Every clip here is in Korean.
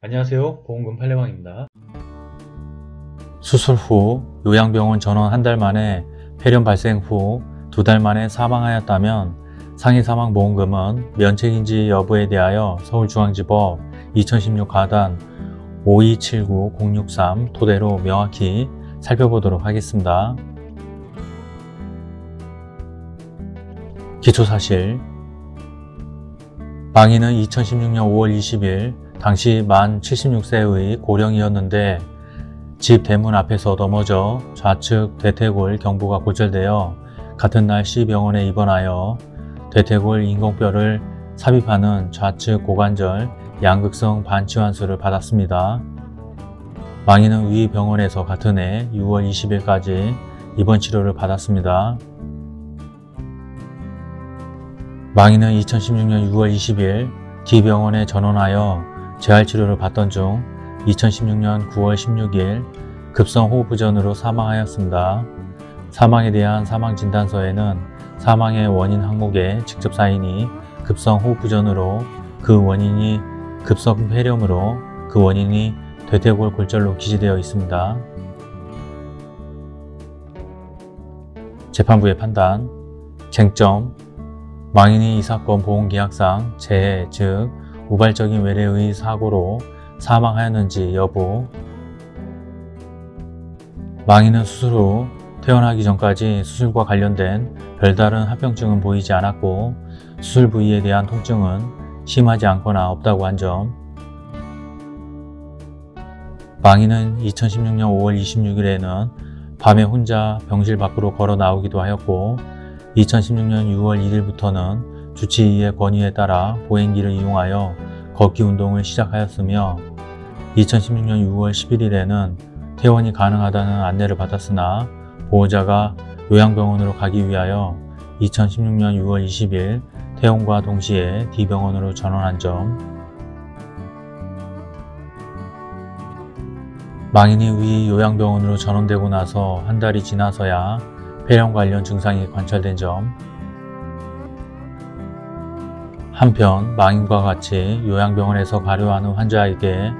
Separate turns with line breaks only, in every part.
안녕하세요. 보험금 팔례방입니다.
수술 후 요양병원 전원 한 달 만에 폐렴 발생 후 두 달 만에 사망하였다면 상해 사망 보험금은 면책인지 여부에 대하여 서울중앙지법 2016 가단 5279-063 토대로 명확히 살펴보도록 하겠습니다. 기초사실. 망인은 2016년 5월 20일 당시 만 76세의 고령이었는데 집 대문 앞에서 넘어져 좌측 대퇴골 경부가 골절되어 같은 날 C병원에 입원하여 대퇴골 인공뼈를 삽입하는 좌측 고관절 양극성 반치환수를 받았습니다. 망인은 위 병원에서 같은 해 6월 20일까지 입원 치료를 받았습니다. 망인은 2016년 6월 20일 D병원에 전원하여 재활치료를 받던 중 2016년 9월 16일 급성호흡부전으로 사망하였습니다. 사망에 대한 사망진단서에는 사망의 원인 항목에 직접 사인이 급성호흡부전으로 그 원인이 급성폐렴으로 그 원인이 대퇴골 골절로 기재되어 있습니다. 재판부의 판단 쟁점 망인이 이 사건 보험계약상 재해 즉 우발적인 외래의 사고로 사망하였는지 여부. 망인은 수술 후 퇴원하기 전까지 수술과 관련된 별다른 합병증은 보이지 않았고 수술 부위에 대한 통증은 심하지 않거나 없다고 한 점. 망인은 2016년 5월 26일에는 밤에 혼자 병실 밖으로 걸어 나오기도 하였고 2016년 6월 1일부터는 주치의의 권유에 따라 보행기를 이용하여 걷기 운동을 시작하였으며 2016년 6월 11일에는 퇴원이 가능하다는 안내를 받았으나 보호자가 요양병원으로 가기 위하여 2016년 6월 20일 퇴원과 동시에 D병원으로 전원한 점 망인이 위 요양병원으로 전원되고 나서 한 달이 지나서야 폐렴 관련 증상이 관찰된 점 한편 망인과 같이 요양병원에서 가료하는 환자에게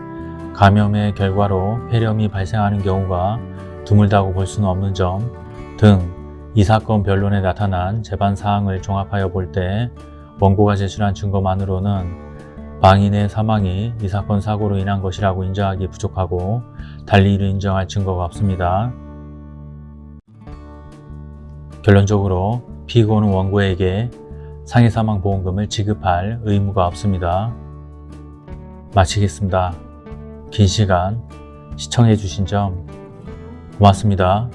감염의 결과로 폐렴이 발생하는 경우가 드물다고 볼 수는 없는 점 등 이 사건 변론에 나타난 재반 사항을 종합하여 볼 때 원고가 제출한 증거만으로는 망인의 사망이 이 사건 사고로 인한 것이라고 인정하기 부족하고 달리 이를 인정할 증거가 없습니다. 결론적으로 피고는 원고에게 상해사망보험금을 지급할 의무가 없습니다. 마치겠습니다. 긴 시간 시청해 주신 점 고맙습니다.